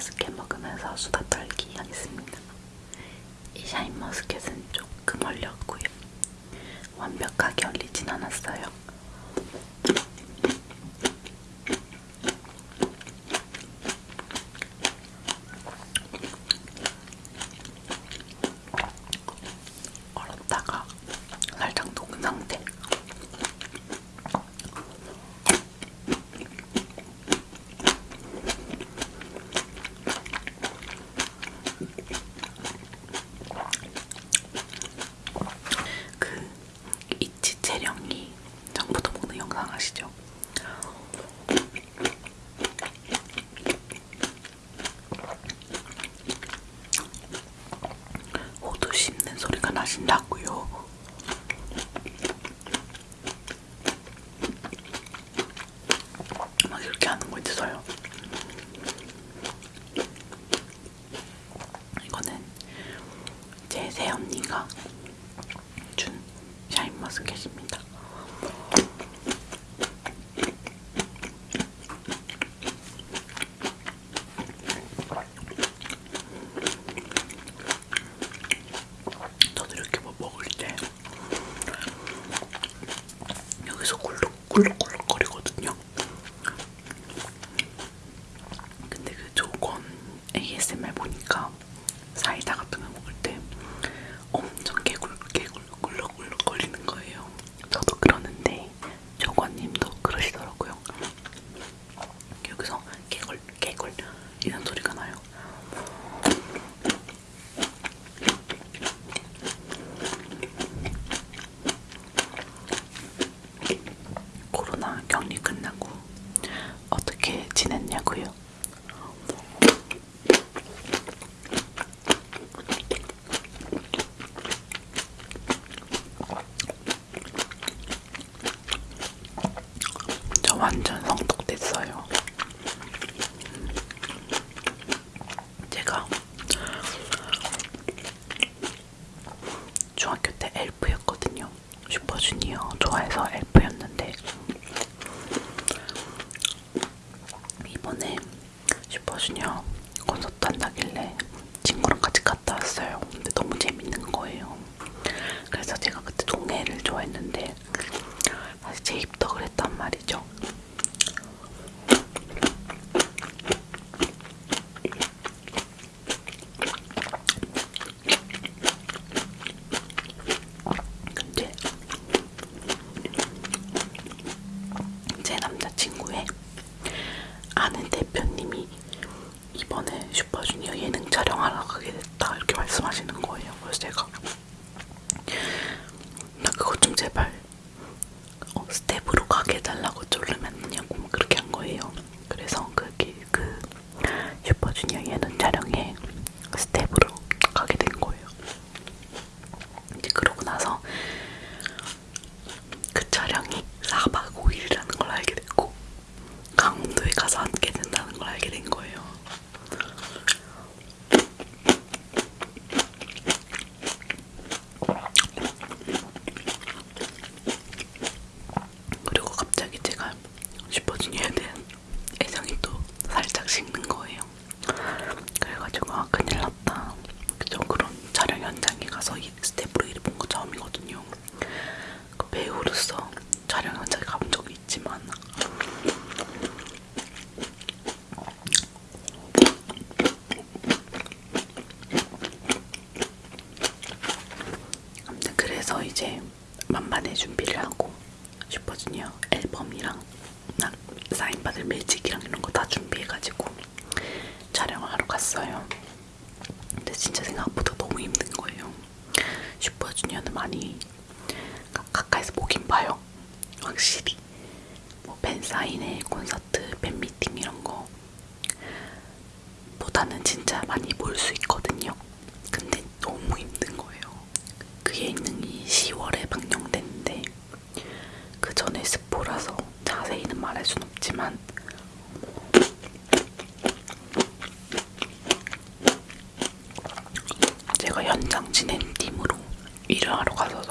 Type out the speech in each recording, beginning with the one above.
샤인머스켓 먹으면서 수다 떨기 하겠습니다. 이 샤인머스켓은 조금 얼렸고요. 완벽하게 얼리진 않았어요. 얼었다가 살짝 녹은 상태. 그 이치 재령이 전부터 먹는 영상 아시죠? 호두 씹는 소리가 나신다고요. 막 이렇게 하는 거 있어요. 이거는 제 새언니가 준 샤인머스켓입니다. 저도 이렇게 뭐 먹을 때 여기서 꿀룩꿀룩꿀룩 거리거든요. 근데 그 조건 ASMR 보니까 사이다 같은 거 먹을 때 엄청 개굴 개굴 꿀룩꿀룩 거리는 거예요. 저도 그러는데 조건님도 그러시더라고요. 여기서 개굴 개굴 이런 소리가 나요. 코로나 격리 끝나고 어떻게 지냈냐고요? 저 완전 성독됐어요. 제가 중학교 때 엘프였거든요. 슈퍼주니어 좋아해서 엘프였는데 이번에 슈퍼주니어 콘서트 한다길래 친구랑 같이 갔다 왔어요. 근데 너무 재밌는 거예요. 그래서 제가 그때 동해를 좋아했는데 다시 재입덕을 했단 말이죠. 근데 제 남자친구의 아는 대표님이 이번에 슈퍼주니어 예능 촬영하러 가게 됐다 이렇게 말씀하시는 거예요. 그래서 제가 나 그것 좀 제발 어, 스텝으로 가게 해달라고 졸르면 안 되냐고 막 그렇게 한 거예요. 그래서 그게 그 슈퍼주니어 예능 촬영에 스텝으로 가게 된 거예요. 이제 그러고 나서 그 촬영이 4박 5일이라는 걸 알게 됐고 강원도에 가서 앉게 된다는 걸 알게 된 거예요. 그리고 갑자기 제가 슈퍼주니어에 대한 애정이 또 살짝 식는 거예요. 그래가지고 아 큰일 났다. 저 그런 촬영 현장에 가서 이 스텝으로 일을 본 거 처음이거든요. 그 배우로서 촬영 현장에 가본 적이 있지만 아무튼 그래서 이제 만반의 준비를 하고 슈퍼주니어 앨범이랑 나 사인받을 매직이랑 이런 거다 준비해가지고 촬영을 하러 갔어요. 근데 진짜 생각보다 너무 힘든 거예요. 슈퍼주니어는 많이 가, 가까이서 보긴 봐요. 확실히 뭐 팬사인회, 콘서트, 팬미팅 이런 거 보다는 진짜 많이 볼 수 있거든요. 근데 너무 힘든 거예요. 그 예능이 10월에 방영됐는데 그 전에 스포라서 자세히는 말할 순 없지만 제가 현장 진행팀으로 일을 하러 가서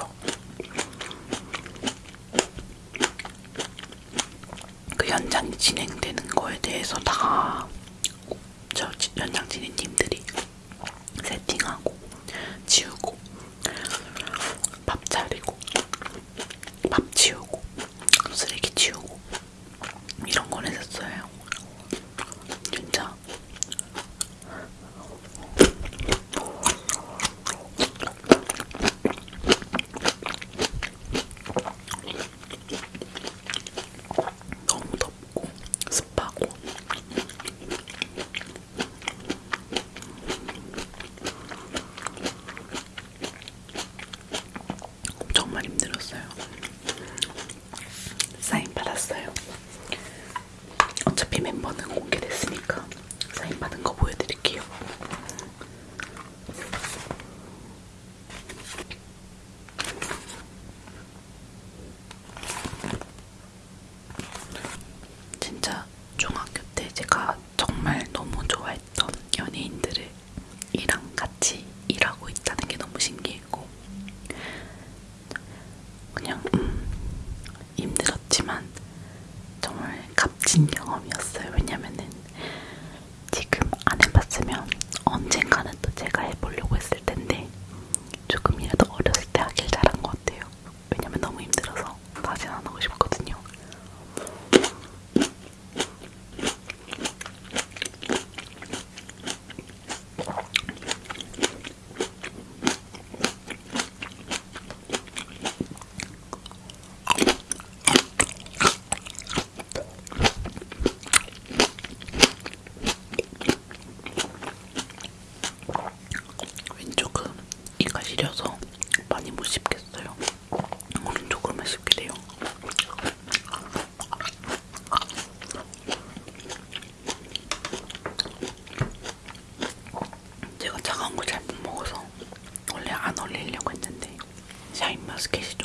que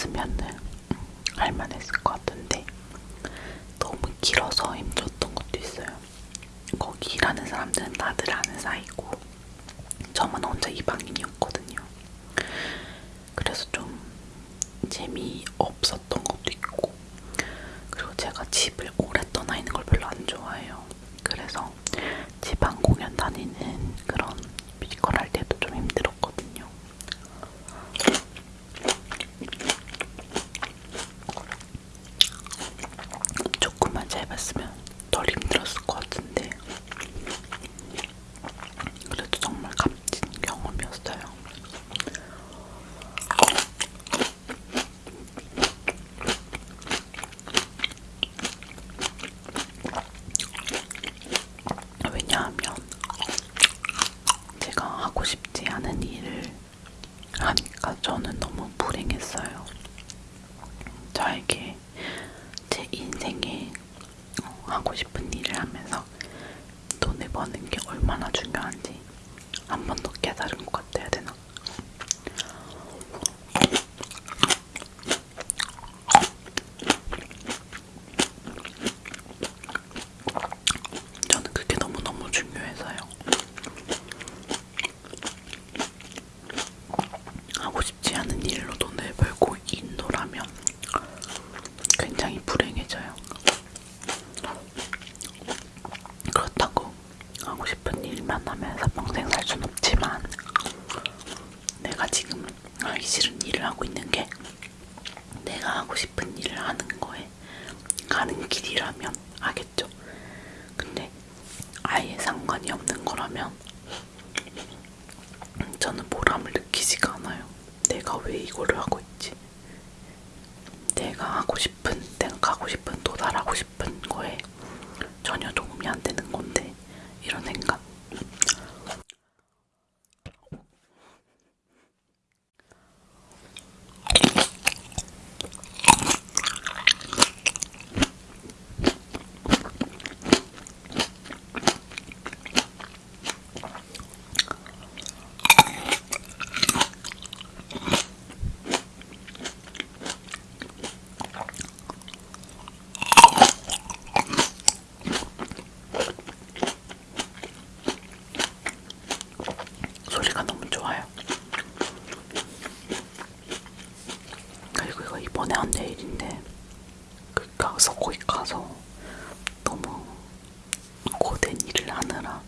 짧았으면은 할만했을 것 같은데 너무 길어서 힘들었던 것도 있어요. 거기 일하는 사람들은 다들 아는 사이고 저만 혼자 이방인이었거든요. 그래서 좀 재미없었던 것도 있고 그리고 제가 집을 거는 게 얼마나 중요한지 한번더 깨달은 것 같아야 되나? 저는 그게 너무너무 중요해서요. 하고 싶지 않은 일로 돈을 벌고 인도라면 굉장히 이걸로 하고 있 그리고 이거 이번에 한 내일인데 그 가서 거기 가서 너무 고된 일을 하느라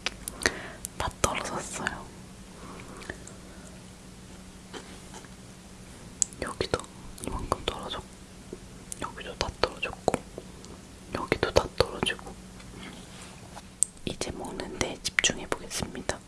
다 떨어졌어요. 여기도 이만큼 떨어졌고 여기도 다 떨어졌고 여기도 다 떨어지고 이제 먹는데 집중해 보겠습니다.